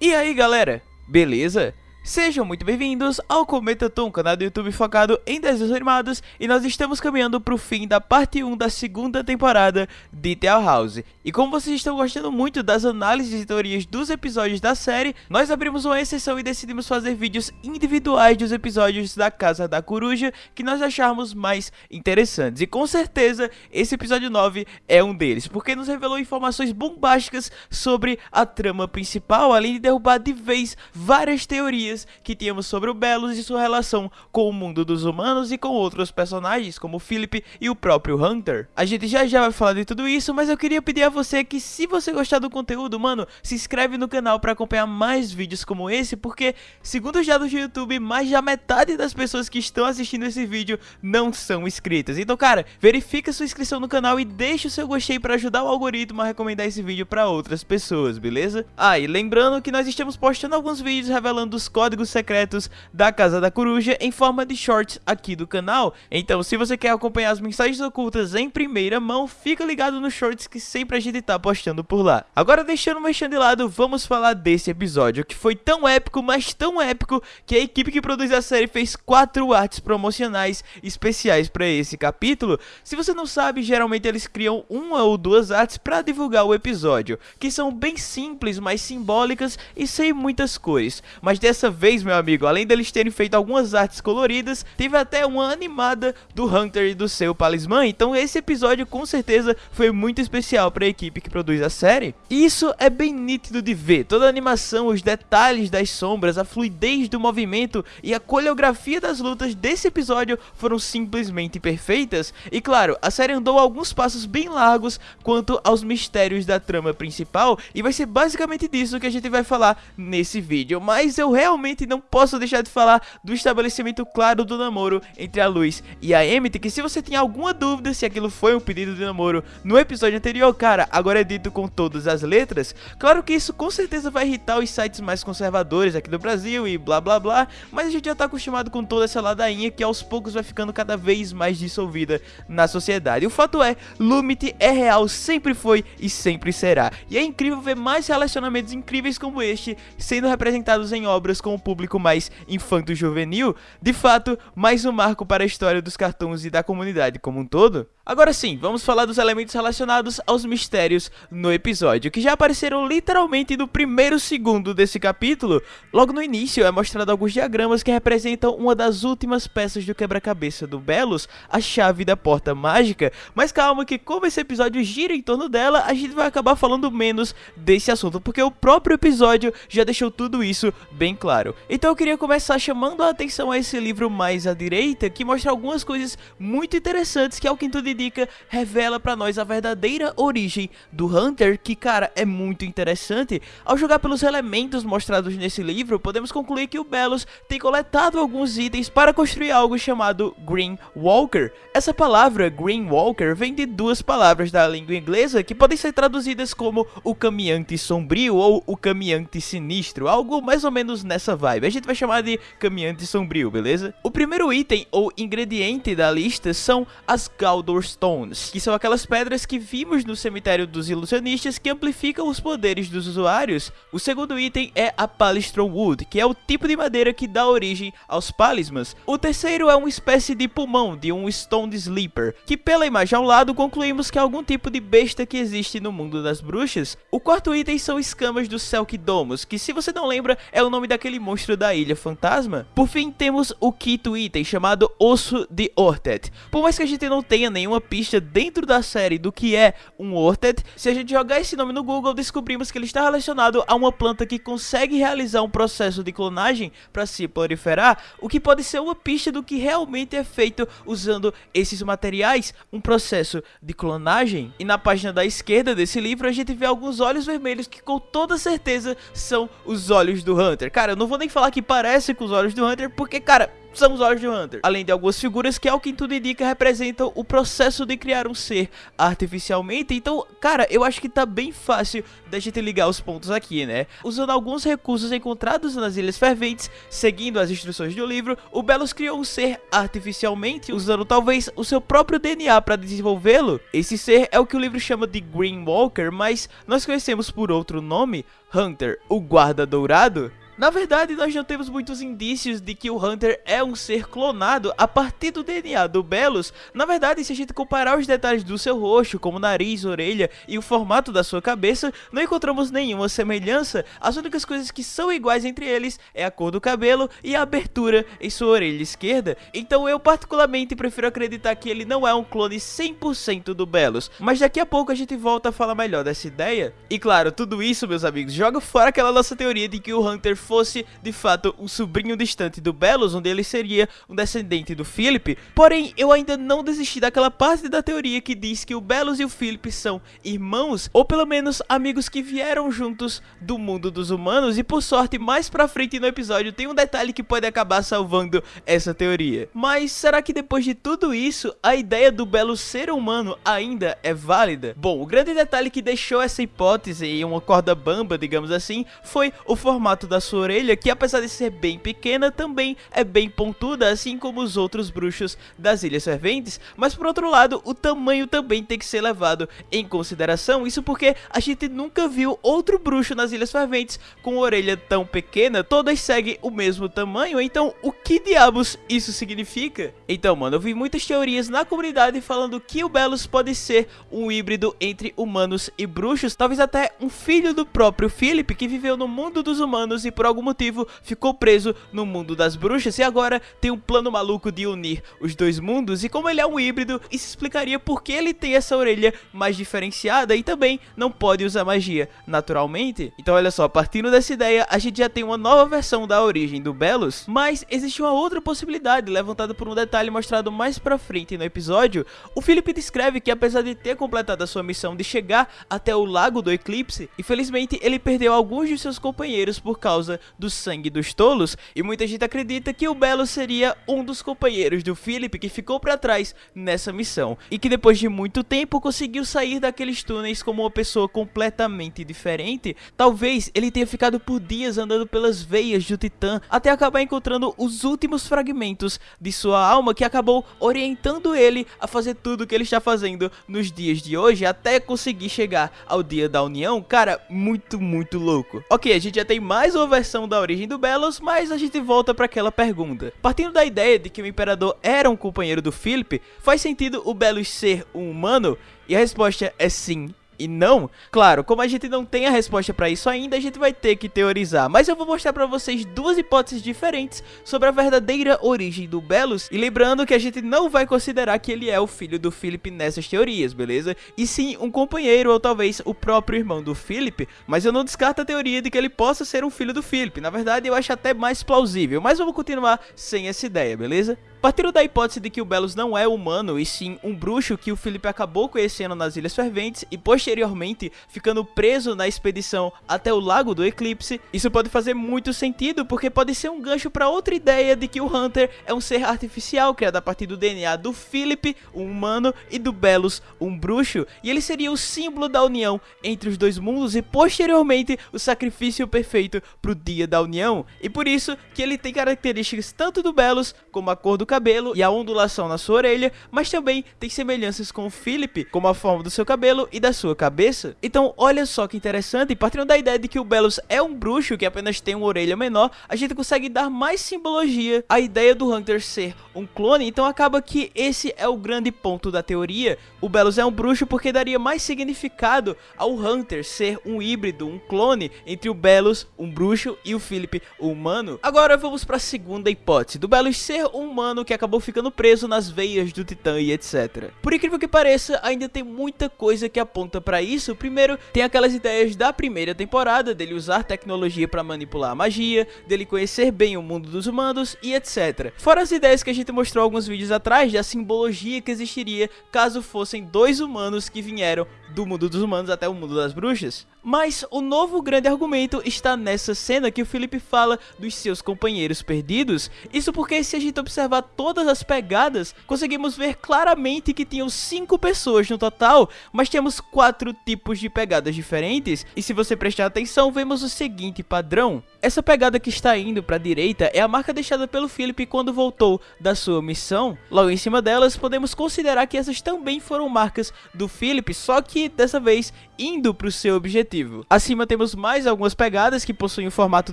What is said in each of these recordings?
E aí galera, beleza? Sejam muito bem-vindos ao Cometa Tom, canal do YouTube focado em desenhos animados e nós estamos caminhando para o fim da parte 1 da segunda temporada de Tale House. E como vocês estão gostando muito das análises e teorias dos episódios da série, nós abrimos uma exceção e decidimos fazer vídeos individuais dos episódios da Casa da Coruja que nós acharmos mais interessantes. E com certeza esse episódio 9 é um deles, porque nos revelou informações bombásticas sobre a trama principal, além de derrubar de vez várias teorias que tínhamos sobre o Belos e sua relação com o mundo dos humanos e com outros personagens, como Philip e o próprio Hunter. A gente já já vai falar de tudo isso, mas eu queria pedir a você que se você gostar do conteúdo, mano, se inscreve no canal para acompanhar mais vídeos como esse, porque, segundo os dados do YouTube, mais da metade das pessoas que estão assistindo esse vídeo não são inscritas. Então, cara, verifica sua inscrição no canal e deixa o seu gostei para ajudar o algoritmo a recomendar esse vídeo para outras pessoas, beleza? Ah, e lembrando que nós estamos postando alguns vídeos revelando os códigos códigos secretos da Casa da Coruja em forma de shorts aqui do canal. Então, se você quer acompanhar as mensagens ocultas em primeira mão, fica ligado nos shorts que sempre a gente tá postando por lá. Agora, deixando o mexendo de lado, vamos falar desse episódio, que foi tão épico, mas tão épico, que a equipe que produz a série fez quatro artes promocionais especiais para esse capítulo. Se você não sabe, geralmente eles criam uma ou duas artes para divulgar o episódio, que são bem simples, mas simbólicas e sem muitas cores. Mas dessa vez, meu amigo, além deles terem feito algumas artes coloridas, teve até uma animada do Hunter e do seu Palisman, então esse episódio com certeza foi muito especial para a equipe que produz a série. Isso é bem nítido de ver, toda a animação, os detalhes das sombras, a fluidez do movimento e a coreografia das lutas desse episódio foram simplesmente perfeitas. E claro, a série andou alguns passos bem largos quanto aos mistérios da trama principal, e vai ser basicamente disso que a gente vai falar nesse vídeo, mas eu realmente realmente não posso deixar de falar do estabelecimento claro do namoro entre a Luz e a Emmett, que se você tem alguma dúvida se aquilo foi um pedido de namoro no episódio anterior, cara, agora é dito com todas as letras. Claro que isso com certeza vai irritar os sites mais conservadores aqui do Brasil e blá blá blá, mas a gente já tá acostumado com toda essa ladainha que aos poucos vai ficando cada vez mais dissolvida na sociedade. O fato é, Lumit é real, sempre foi e sempre será. E é incrível ver mais relacionamentos incríveis como este sendo representados em obras com o público mais infanto-juvenil, de fato, mais um marco para a história dos cartoons e da comunidade como um todo. Agora sim, vamos falar dos elementos relacionados aos mistérios no episódio, que já apareceram literalmente no primeiro segundo desse capítulo. Logo no início é mostrado alguns diagramas que representam uma das últimas peças do quebra-cabeça do Belos, a chave da porta mágica, mas calma que como esse episódio gira em torno dela, a gente vai acabar falando menos desse assunto, porque o próprio episódio já deixou tudo isso bem claro. Então eu queria começar chamando a atenção a esse livro mais à direita, que mostra algumas coisas muito interessantes que ao quinto de indica, revela para nós a verdadeira origem do Hunter, que cara, é muito interessante. Ao jogar pelos elementos mostrados nesse livro, podemos concluir que o Belos tem coletado alguns itens para construir algo chamado Green Walker. Essa palavra Green Walker vem de duas palavras da língua inglesa que podem ser traduzidas como o caminhante sombrio ou o caminhante sinistro, algo mais ou menos nessa vibe. A gente vai chamar de caminhante sombrio, beleza? O primeiro item ou ingrediente da lista são as Galdor Stones, que são aquelas pedras que vimos no cemitério dos ilusionistas que amplificam os poderes dos usuários. O segundo item é a Palistron Wood, que é o tipo de madeira que dá origem aos palismas. O terceiro é uma espécie de pulmão de um Stone Sleeper, que pela imagem ao lado concluímos que é algum tipo de besta que existe no mundo das bruxas. O quarto item são escamas do Selkdomus, que se você não lembra é o nome daquele monstro da Ilha Fantasma. Por fim temos o quinto item chamado Osso de Ortet. Por mais que a gente não tenha nenhuma uma pista dentro da série do que é um Orted. Se a gente jogar esse nome no Google, descobrimos que ele está relacionado a uma planta que consegue realizar um processo de clonagem para se proliferar, o que pode ser uma pista do que realmente é feito usando esses materiais, um processo de clonagem. E na página da esquerda desse livro a gente vê alguns olhos vermelhos que com toda certeza são os olhos do Hunter. Cara, eu não vou nem falar que parece com os olhos do Hunter, porque, cara, são os olhos de Hunter. Além de algumas figuras que, ao que tudo indica, representam o processo de criar um ser artificialmente. Então, cara, eu acho que tá bem fácil da gente ligar os pontos aqui, né? Usando alguns recursos encontrados nas Ilhas Ferventes, seguindo as instruções do livro, o Belos criou um ser artificialmente, usando talvez o seu próprio DNA para desenvolvê-lo. Esse ser é o que o livro chama de Green Walker, mas nós conhecemos por outro nome, Hunter, o Guarda Dourado. Na verdade, nós não temos muitos indícios de que o Hunter é um ser clonado a partir do DNA do Belos. Na verdade, se a gente comparar os detalhes do seu rosto, como nariz, orelha e o formato da sua cabeça, não encontramos nenhuma semelhança. As únicas coisas que são iguais entre eles é a cor do cabelo e a abertura em sua orelha esquerda. Então eu particularmente prefiro acreditar que ele não é um clone 100% do Belos. Mas daqui a pouco a gente volta a falar melhor dessa ideia. E claro, tudo isso, meus amigos, joga fora aquela nossa teoria de que o Hunter fosse de fato um sobrinho distante do Belos, onde ele seria um descendente do Philip. Porém, eu ainda não desisti daquela parte da teoria que diz que o Belos e o Philip são irmãos, ou pelo menos amigos que vieram juntos do mundo dos humanos. E por sorte, mais pra frente no episódio tem um detalhe que pode acabar salvando essa teoria. Mas será que depois de tudo isso, a ideia do Belos ser humano ainda é válida? Bom, o grande detalhe que deixou essa hipótese em uma corda bamba, digamos assim, foi o formato da sua sua orelha, que apesar de ser bem pequena, também é bem pontuda, assim como os outros bruxos das Ilhas Ferventes, mas por outro lado, o tamanho também tem que ser levado em consideração, isso porque a gente nunca viu outro bruxo nas Ilhas Ferventes com orelha tão pequena, todas seguem o mesmo tamanho, então o que diabos isso significa? Então, mano, eu vi muitas teorias na comunidade falando que o Belos pode ser um híbrido entre humanos e bruxos, talvez até um filho do próprio Philip, que viveu no mundo dos humanos e por por algum motivo ficou preso no mundo das bruxas e agora tem um plano maluco de unir os dois mundos e como ele é um híbrido, isso explicaria por que ele tem essa orelha mais diferenciada e também não pode usar magia naturalmente. Então olha só, partindo dessa ideia, a gente já tem uma nova versão da origem do Belos, mas existe uma outra possibilidade levantada por um detalhe mostrado mais pra frente no episódio. O Felipe descreve que apesar de ter completado a sua missão de chegar até o Lago do Eclipse, infelizmente ele perdeu alguns de seus companheiros por causa do sangue dos tolos, e muita gente acredita que o Belo seria um dos companheiros do Philip que ficou para trás nessa missão, e que depois de muito tempo conseguiu sair daqueles túneis como uma pessoa completamente diferente. Talvez ele tenha ficado por dias andando pelas veias do Titã até acabar encontrando os últimos fragmentos de sua alma que acabou orientando ele a fazer tudo o que ele está fazendo nos dias de hoje até conseguir chegar ao dia da união. Cara, muito, muito louco. Ok, a gente já tem mais uma versão da origem do Belos, mas a gente volta para aquela pergunta. Partindo da ideia de que o Imperador era um companheiro do Philip, faz sentido o Belos ser um humano? E a resposta é sim e não? Claro, como a gente não tem a resposta para isso ainda, a gente vai ter que teorizar. Mas eu vou mostrar para vocês duas hipóteses diferentes sobre a verdadeira origem do Belos. E lembrando que a gente não vai considerar que ele é o filho do Philip nessas teorias, beleza? E sim um companheiro ou talvez o próprio irmão do Philip. Mas eu não descarto a teoria de que ele possa ser um filho do Philip. Na verdade, eu acho até mais plausível. Mas vamos continuar sem essa ideia, beleza? Partindo da hipótese de que o Belos não é humano, e sim um bruxo que o Felipe acabou conhecendo nas Ilhas Ferventes e posteriormente ficando preso na expedição até o Lago do Eclipse, isso pode fazer muito sentido porque pode ser um gancho para outra ideia de que o Hunter é um ser artificial criado a partir do DNA do Philip, um humano, e do Belos, um bruxo, e ele seria o símbolo da união entre os dois mundos e posteriormente o sacrifício perfeito para o dia da união, e por isso que ele tem características tanto do Belos como a cor do cabelo e a ondulação na sua orelha, mas também tem semelhanças com o Philip, como a forma do seu cabelo e da sua cabeça. Então, olha só que interessante, partindo da ideia de que o Belos é um bruxo que apenas tem uma orelha menor, a gente consegue dar mais simbologia à ideia do Hunter ser um clone, então acaba que esse é o grande ponto da teoria. O Belos é um bruxo porque daria mais significado ao Hunter ser um híbrido, um clone entre o Belos, um bruxo, e o Philip, um humano. Agora vamos para a segunda hipótese, do Belos ser um humano que acabou ficando preso nas veias do Titã e etc. Por incrível que pareça, ainda tem muita coisa que aponta para isso. Primeiro, tem aquelas ideias da primeira temporada, dele usar tecnologia para manipular a magia, dele conhecer bem o mundo dos humanos e etc. Fora as ideias que a gente mostrou alguns vídeos atrás da simbologia que existiria caso fossem dois humanos que vieram do mundo dos humanos até o mundo das bruxas. Mas o novo grande argumento está nessa cena que o Philip fala dos seus companheiros perdidos. Isso porque se a gente observar todas as pegadas, conseguimos ver claramente que tinham cinco pessoas no total, mas temos quatro tipos de pegadas diferentes. E se você prestar atenção, vemos o seguinte padrão. Essa pegada que está indo para a direita é a marca deixada pelo Philip quando voltou da sua missão. Logo em cima delas, podemos considerar que essas também foram marcas do Philip, só que dessa vez indo para o seu objetivo. Acima temos mais algumas pegadas que possuem um formato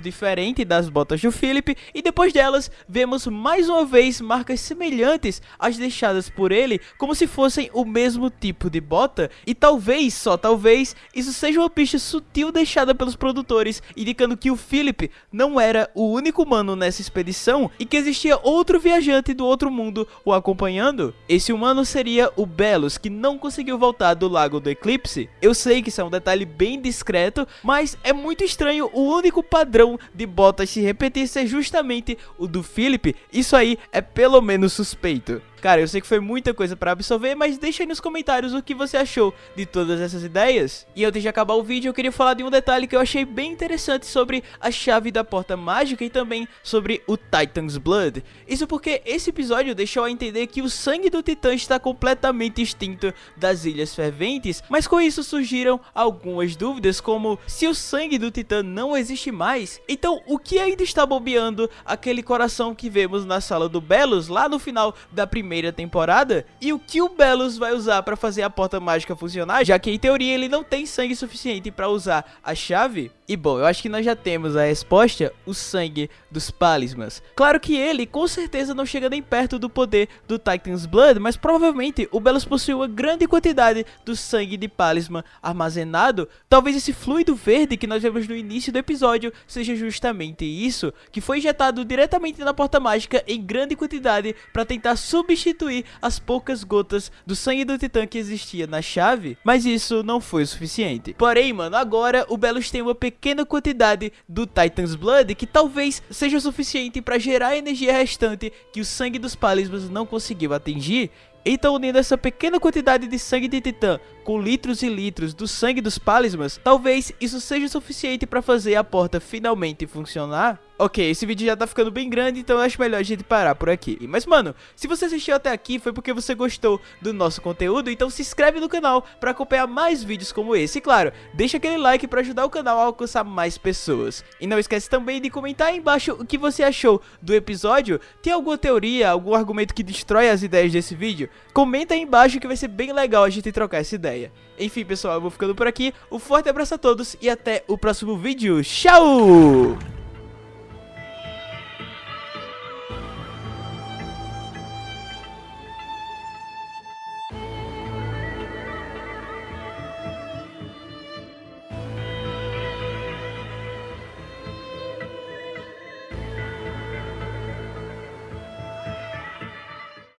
diferente das botas do Philip e depois delas vemos mais uma vez marcas semelhantes às deixadas por ele, como se fossem o mesmo tipo de bota e talvez, só talvez, isso seja uma pista sutil deixada pelos produtores, indicando que o Philip não era o único humano nessa expedição e que existia outro viajante do outro mundo o acompanhando. Esse humano seria o Belos, que não conseguiu voltar do Lago do Eclipse. Eu sei que isso é um detalhe bem discreto, mas é muito estranho o único padrão de botas se repetir ser justamente o do Philip. Isso aí é pelo menos suspeito. Cara, eu sei que foi muita coisa para absorver, mas deixa aí nos comentários o que você achou de todas essas ideias. E antes de acabar o vídeo, eu queria falar de um detalhe que eu achei bem interessante sobre a chave da porta mágica e também sobre o Titan's Blood. Isso porque esse episódio deixou a entender que o sangue do Titã está completamente extinto das Ilhas Ferventes, mas com isso surgiram algumas dúvidas como se o sangue do Titã não existe mais, então o que ainda está bobeando aquele coração que vemos na sala do Belos lá no final da primeira primeira temporada e o que o Belos vai usar para fazer a porta mágica funcionar, já que em teoria ele não tem sangue suficiente para usar a chave. E bom, eu acho que nós já temos a resposta, o sangue dos Palismas. Claro que ele com certeza não chega nem perto do poder do Titan's Blood, mas provavelmente o Belos possui uma grande quantidade do sangue de Palisma armazenado. Talvez esse fluido verde que nós vemos no início do episódio seja justamente isso, que foi injetado diretamente na porta mágica em grande quantidade para tentar substituir as poucas gotas do sangue do Titã que existia na chave, mas isso não foi o suficiente. Porém, mano, agora o Belos tem uma pequena quantidade do Titan's Blood que talvez seja suficiente para gerar a energia restante que o sangue dos Palismas não conseguiu atingir. Então, unindo essa pequena quantidade de sangue de Titã com litros e litros do sangue dos Palismas, talvez isso seja suficiente para fazer a porta finalmente funcionar. Ok, esse vídeo já tá ficando bem grande, então eu acho melhor a gente parar por aqui. Mas, mano, se você assistiu até aqui foi porque você gostou do nosso conteúdo, então se inscreve no canal para acompanhar mais vídeos como esse. E, claro, deixa aquele like para ajudar o canal a alcançar mais pessoas. E não esquece também de comentar aí embaixo o que você achou do episódio. Tem alguma teoria, algum argumento que destrói as ideias desse vídeo? Comenta aí embaixo que vai ser bem legal a gente trocar essa ideia. Enfim, pessoal, eu vou ficando por aqui. Um forte abraço a todos e até o próximo vídeo. Tchau!